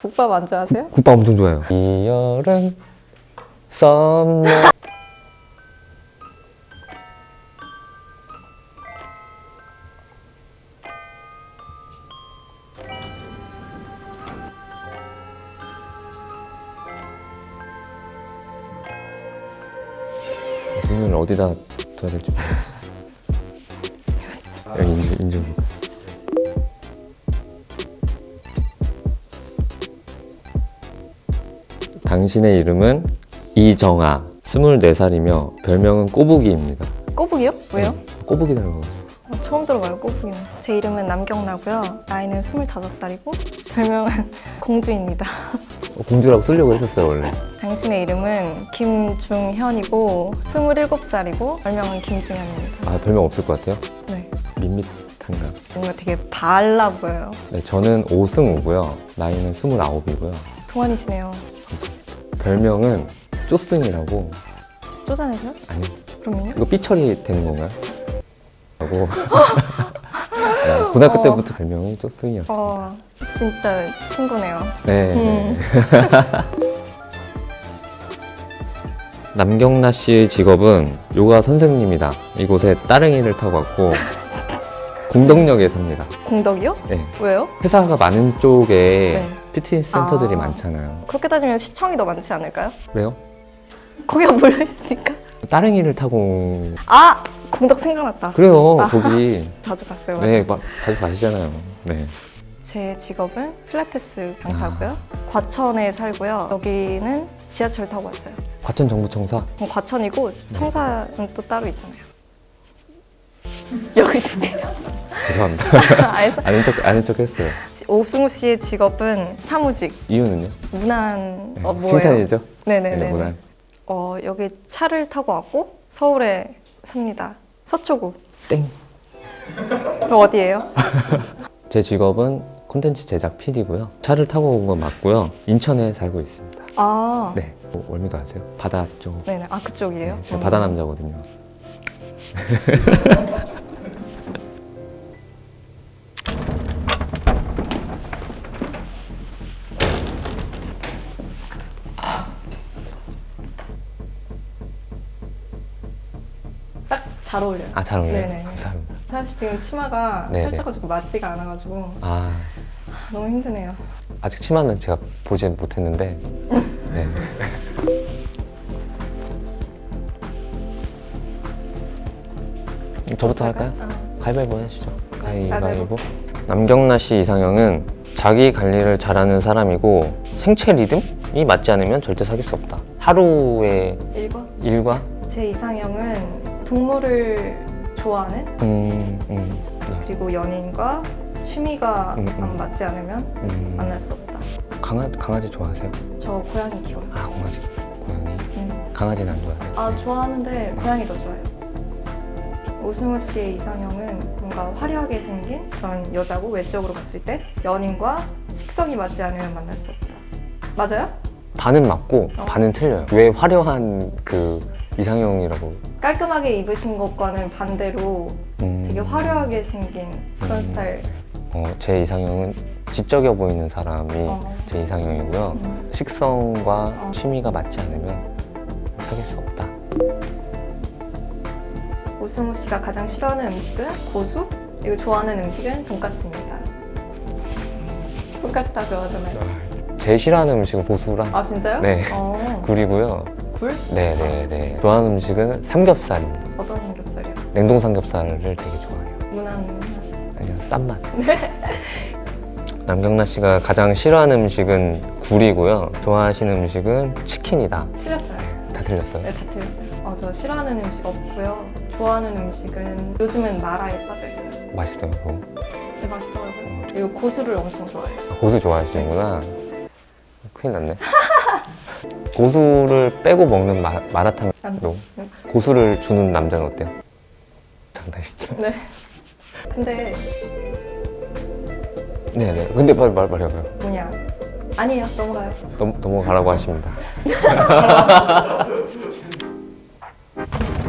국밥 안 좋아하세요? 국밥 엄청 좋아해요. 이 여름 썸머 눈을 어디다 둬야 될지 모르겠어요. 여기 인중, 당신의 이름은 이정아, 24살이며 별명은 꼬부기입니다. 꼬북이요? 왜요? 꼬부기 닮은 거. 어, 처음 들어봐요 꼬북이는 제 이름은 남경나고요 나이는 25살이고 별명은 공주입니다 어, 공주라고 쓰려고 했었어요, 원래. 당신의 이름은 김중현이고 27살이고 별명은 김중현입니다 아, 별명 없을 것 같아요? 네 밋밋한가? 뭔가 되게 달라 보여요 네, 저는 오승우고요. 나이는 29이고요. 동안이시네요 별명은 쪼승이라고. 쪼잔해서요? 아니, 그럼요 이거 삐처리 되는 건가요? 라고. 네, 고등학교 어. 때부터 별명이 쪼승이었어요. 어 진짜 친구네요 네. 음. 남경라 씨의 직업은 요가 선생님이다. 이곳에 따릉이를 타고 왔고 공덕역에 삽니다. 공덕이요? 네. 왜요? 회사가 많은 쪽에 네. 피트니스 센터들이 아. 많잖아요. 그렇게 따지면 시청이 더 많지 않을까요? 왜요? 거기가 몰려있으니까 따릉이를 타고 아! 공덕 생각났다 그래요 아. 거기 자주 갔어요 네막 자주 가시잖아요. 네. 제 직업은 필라테스 강사고요. 과천에 살고요. 여기는 지하철 타고 왔어요. 과천 정부청사 그럼 과천이고 청사는 또 따로 있잖아요. 여기 두 개요. 죄송합니다. 알겠어. 아는 척 아는 척 했어요. 오승우 씨의 직업은 사무직, 이유는요? 문안 네, 어, 뭐예요? 칭찬이죠. 네네네. 네, 문안. 어 여기 차를 타고 왔고 서울에 삽니다. 서초구. 땡. 그럼 어디예요? 제 직업은 콘텐츠 제작 PD고요. 차를 타고 온 건 맞고요. 인천에 살고 있습니다. 아 네. 뭐, 월미도 아세요? 바다 쪽. 네네. 아 그쪽이에요. 네, 제가 음. 바다 남자거든요. 잘 어울려요. 아 잘 어울려요. 네네. 감사합니다. 사실 지금 치마가 네네. 살쪄가지고 맞지가 않아가지고 아 너무 힘드네요. 아직 치마는 제가 보지 못했는데. 네. 저부터 할까요? 아, 가위바위보 하시죠. 가위바위보. 가위바위보. 남경라 씨 이상형은 자기 관리를 잘하는 사람이고 생체 리듬이 맞지 않으면 절대 사귈 수 없다. 하루의 1번. 일과 제 이상형은 동물을 좋아하는 음, 음, 네. 그리고 연인과 취미가 음, 음. 안 맞지 않으면 음, 만날 수 없다. 강아, 강아지 좋아하세요? 저 고양이 키워요. 아 강아지 고양이 음. 강아지는 안 좋아하세요? 아 좋아하는데 고양이 더 좋아요. 오승우 씨의 이상형은 뭔가 화려하게 생긴 그런 여자고 외적으로 봤을 때 연인과 식성이 맞지 않으면 만날 수 없다. 맞아요? 반은 맞고 어. 반은 틀려요. 왜 화려한 그 이상형이라고? 깔끔하게 입으신 것과는 반대로 음, 되게 화려하게 생긴 그런 음. 스타일. 어, 제 이상형은 지적여 보이는 사람이 어. 제 이상형이고요. 음. 식성과 어. 취미가 맞지 않으면 사귈 수 없다. 오승우 씨가 가장 싫어하는 음식은 고수, 그리고 좋아하는 음식은 돈까스입니다. 돈까스 다 좋아하잖아요. 제일 싫어하는 음식은 고수랑 아 진짜요? 네. 어, 굴이고요. 굴? 네네네. 좋아하는 음식은 삼겹살. 어떤 삼겹살이요? 냉동 삼겹살을 되게 좋아해요. 무난. 아니요, 싼 맛. 남경라 씨가 가장 싫어하는 음식은 굴이고요. 좋아하시는 음식은 치킨이다. 틀렸어요. 다 틀렸어요. 네, 다 틀렸어요. 어, 저 싫어하는 음식 없고요. 좋아하는 음식은 요즘은 마라에 빠져 있어요. 맛있더라고. 네, 맛있더라고요. 그리고 고수를 엄청 좋아해요. 아, 고수 좋아하시는구나. 큰일 났네. 고수를 빼고 먹는 마, 네. 고수를 주는 남자는 어때요? 장난이죠. 네. 근데 네네. 근데 말, 말, 말해봐요. 뭐냐? 아니에요. 넘어가요. 넘, 넘어가라고 하십니다.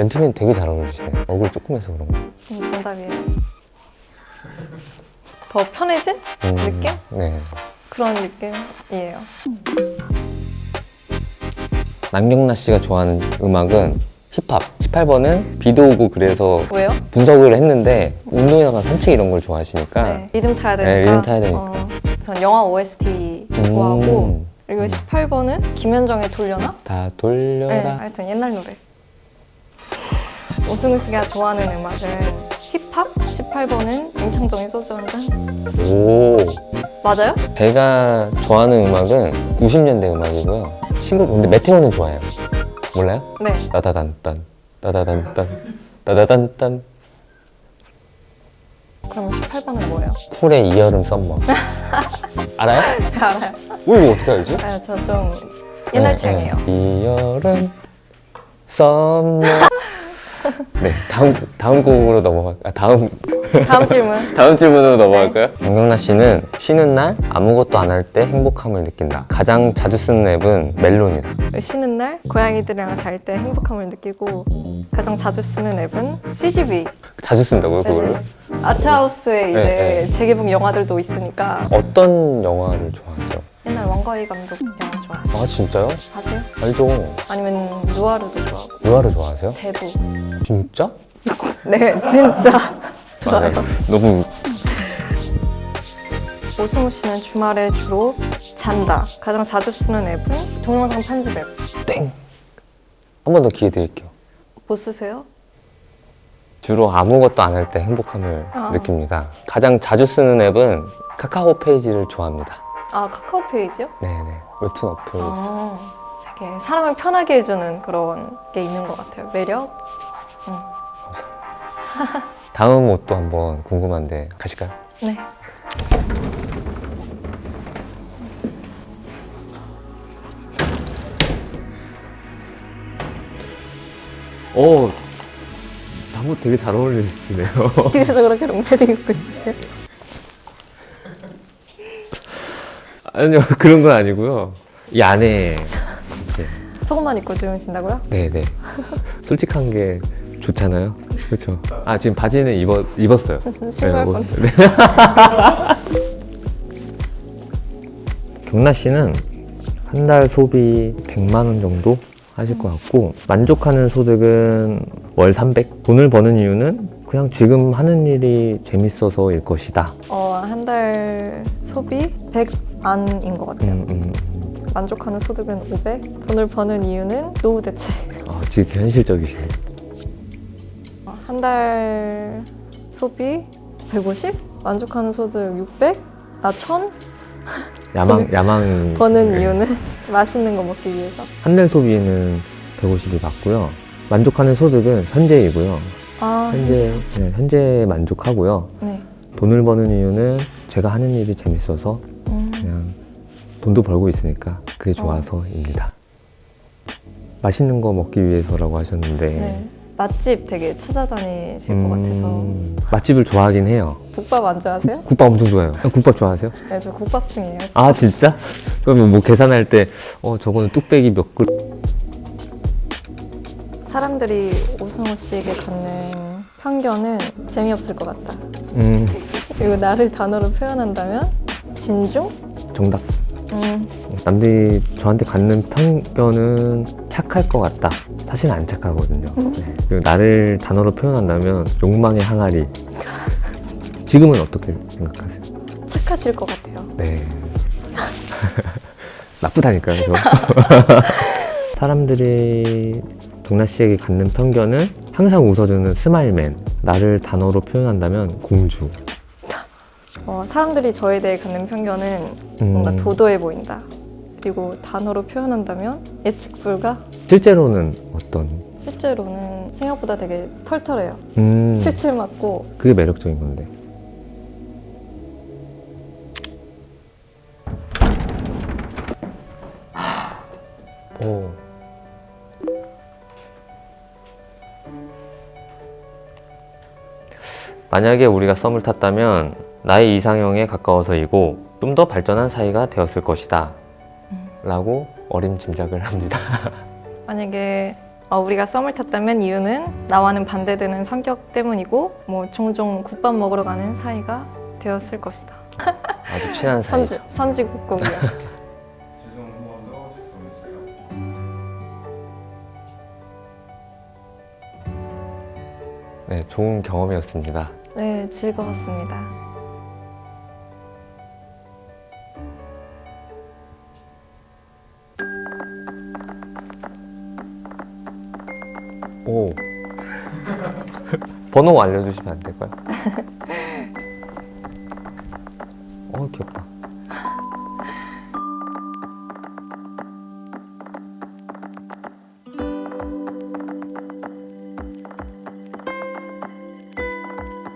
맨투맨 되게 잘 어울리시네. 얼굴 조그매서 그런가? 음, 정답이에요. 더 편해진 음, 느낌? 네. 그런 느낌이에요. 남경라 씨가 좋아하는 음악은 힙합. 18번은 비도 오고 그래서 왜요? 분석을 했는데 운동이나 산책 이런 걸 좋아하시니까 네, 리듬 타야 되니까. 네, 리듬 타야 되니까. 어, 우선 영화 OST 음, 좋아하고 그리고 18번은 김현정의 돌려나? 다 네, 돌려라. 하여튼 옛날 노래. 오승우 씨가 좋아하는 음악은 힙합, 18번은 임창정의 소주 한 잔. 오. 맞아요? 제가 좋아하는 음악은 90년대 음악이고요. 신곡 근데 메테오는 좋아해요. 몰라요? 네. 따다단딴 따다단딴 따다단딴 그러면 18번은 뭐예요? 쿨의 이 여름 Summer 알아요? 알아요. 오 이거 어떻게 알지? 아, 저좀 옛날 네, 취향이에요. 네. 이 여름 Summer 네 다음 다음 곡으로 넘어가 아, 다음 다음 질문. 다음 질문으로 넘어갈까요? 정경라 씨는 쉬는 날 아무것도 안 할 때 행복함을 느낀다. 가장 자주 쓰는 앱은 멜론이다. 쉬는 날 고양이들이랑 잘 때 행복함을 느끼고 가장 자주 쓰는 앱은 CGV. 자주 쓴다고요 그거를? 네. 아트하우스에 이제 네, 네. 재개봉 영화들도 있으니까 어떤 영화를 좋아하세요? 옛날 왕가희 감독 영화 좋아해요. 아 진짜요? 아세요? 알죠. 아니면 누아르도 좋아하고 누아를 좋아하세요? 대부. 진짜? 네, 진짜 아, 좋아요. 네. 너무 오승우 씨는 주말에 주로 잔다. 가장 자주 쓰는 앱은 동영상 편집 앱. 땡. 한 번 더 기회 드릴게요. 뭐 쓰세요? 주로 아무것도 안 할 때 행복함을 아. 느낍니다. 가장 자주 쓰는 앱은 카카오 페이지를 좋아합니다. 아 카카오 페이지요? 네네. 웹툰 어플. 아, 되게 사람을 편하게 해주는 그런 게 있는 것 같아요. 매력. 다음 옷도 한번 궁금한데 가실까요? 네. 오, 잠옷 되게 잘 어울리시네요. 뒤에서 그렇게 롱패딩 입고 있으세요? 아니요, 그런 건 아니고요. 이 안에 이제 속옷만 입고 주무신다고요? 네네. 솔직한 게 좋잖아요. 그렇죠. 아 지금 바지는 입어 입었어요. 뭐- 뻔했어. 네. 경나 씨는 한 달 소비 100만 원 정도 하실 것 같고 만족하는 소득은 월 300. 돈을 버는 이유는 그냥 지금 하는 일이 재밌어서 일 것이다. 어, 한 달 소비 100 안인 것 같아요. 음, 음. 만족하는 소득은 500. 돈을 버는 이유는 노후 대책. 아, 지금 현실적이시네. 어, 한달 소비 150. 만족하는 소득 600. 아, 1000. 야망 야망 버는 네. 이유는 맛있는 거 먹기 위해서. 한 달 소비는 150이 맞고요. 만족하는 소득은 현재이고요. 아, 현재 네, 현재 만족하고요. 네. 돈을 버는 이유는 제가 하는 일이 재밌어서 돈도 벌고 있으니까 그게 좋아서입니다. 맛있는 거 먹기 위해서라고 하셨는데 네. 맛집 되게 찾아다니실 것 같아서. 음, 맛집을 좋아하긴 해요. 국밥 안 좋아하세요? 국밥 엄청 좋아해요. 아, 국밥 좋아하세요? 네, 저 국밥 중이에요. 아 진짜? 그러면 뭐 계산할 때 어 저거는 뚝배기 몇 그릇 사람들이 오승호 씨에게 갖는 편견은 재미없을 것 같다. 음 그리고 나를 단어로 표현한다면 진중? 정답. 음, 남들이 저한테 갖는 편견은 착할 것 같다. 사실 안 착하거든요. 네. 그리고 나를 단어로 표현한다면 욕망의 항아리. 지금은 어떻게 생각하세요? 착하실 것 같아요. 네. 나쁘다니까요, 저. 사람들이 동나 씨에게 갖는 편견은 항상 웃어주는 smile man. 나를 단어로 표현한다면 공주. 어, 사람들이 저에 대해 갖는 편견은 뭔가 음, 도도해 보인다. 그리고 단어로 표현한다면 예측 불가? 실제로는 어떤? 실제로는 생각보다 되게 털털해요. 음, 칠칠맞고 그게 매력적인 건데. 오. 만약에 우리가 썸을 탔다면 나의 이상형에 가까워서이고 좀 더 발전한 사이가 되었을 것이다. 라고 어림짐작을 합니다. 만약에 어, 우리가 썸을 탔다면 이유는 나와는 반대되는 성격 때문이고 뭐 종종 국밥 먹으러 가는 사이가 되었을 것이다. 아주 친한 사이죠. 선지, 작성해주세요. 네, 좋은 경험이었습니다. 네, 즐거웠습니다. 오. 번호 알려주시면 안 될까요? 어, 귀엽다.